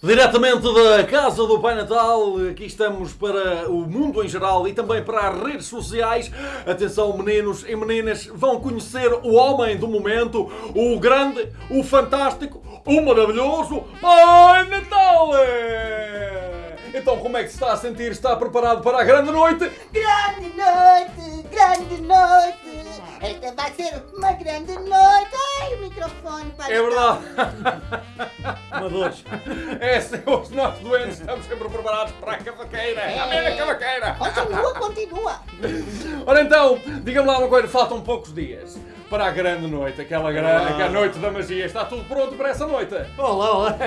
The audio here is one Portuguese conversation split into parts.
Diretamente da Casa do Pai Natal, aqui estamos para o mundo em geral e também para as redes sociais. Atenção, meninos e meninas, vão conhecer o homem do momento, o grande, o fantástico, o maravilhoso Pai Natal! Então, como é que se está a sentir? Está preparado para a grande noite? Grande noite, grande noite. Esta vai ser uma grande noite. O microfone para É verdade. Amadores. É, senhores, nós doentes estamos sempre preparados para a cavaqueira. É. A minha cavaqueira. Continua, continua. Ora então, diga-me lá uma coisa, faltam poucos dias para a grande noite, aquela grande, aquela noite da magia. Está tudo pronto para essa noite? Olá, olá.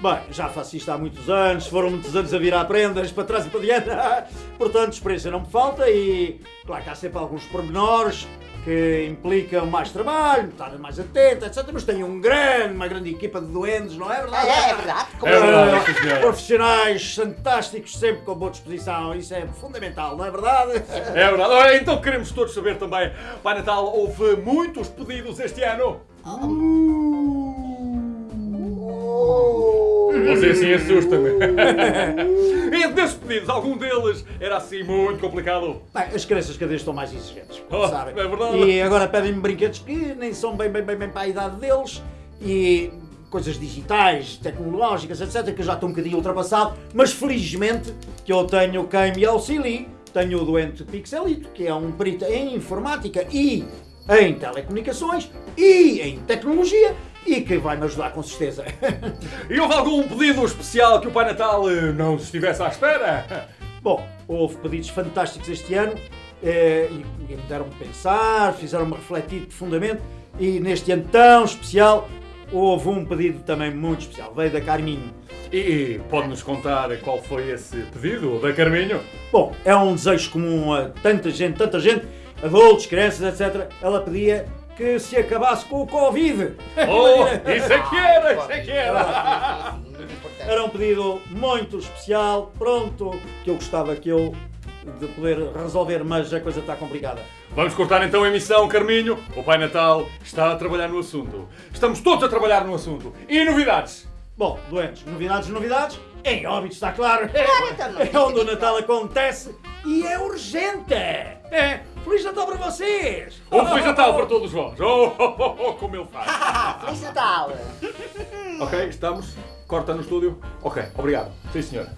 Bem, já faço isto há muitos anos, foram muitos anos a virar prendas para trás e para diante. Portanto, experiência não me falta e, claro que há sempre alguns pormenores que implicam mais trabalho, estar mais atento, etc. Mas tenho um grande, uma grande equipa de doentes, não é verdade? É, é verdade. como- É verdade, Eh, senhor. profissionais fantásticos, sempre com boa disposição, isso é fundamental, não é verdade? É verdade. Ora, então queremos todos saber também, Pai Natal, houve muitos pedidos este ano? Você assim assusta-me. Pedidos, algum deles era assim muito complicado? Bem, as crianças cada vez estão mais exigentes, Oh, sabem. é verdade. E agora pedem-me brinquedos que nem são bem, bem, bem, bem para a idade deles e coisas digitais, tecnológicas, etc., que já estão um bocadinho ultrapassado, mas felizmente que eu tenho quem me auxilie. Tenho o doente Pixelito, que é um perito em informática e em telecomunicações e em tecnologia e que vai me ajudar com certeza. E houve algum pedido especial que o Pai Natal eh, não estivesse à espera? Bom, houve pedidos fantásticos este ano eh, e, e me deram-me pensar, fizeram-me refletir profundamente e neste ano tão especial houve um pedido também muito especial, veio da Carminho. E pode-nos contar qual foi esse pedido da Carminho? Bom, é um desejo comum a tanta gente, tanta gente, adultos, crianças, etc. Ela pedia que se acabasse com o Covid. Oh, isso é que era, isso é que era! Era um pedido muito especial, pronto, que eu gostava que eu de poder resolver, mas a coisa está complicada. Vamos cortar então a emissão, Carminho. O Pai Natal está a trabalhar no assunto. Estamos todos a trabalhar no assunto. E novidades? Bom, doentes, novidades, novidades. Em óbito, está claro. então não. É onde o Natal acontece e é urgente. É. Feliz Natal para vocês. Um Feliz Natal para todos vós. Oh, oh, oh, oh, como ele faz. Feliz Natal. ok, estamos. Corta no estúdio. Ok, obrigado. Sim, senhora.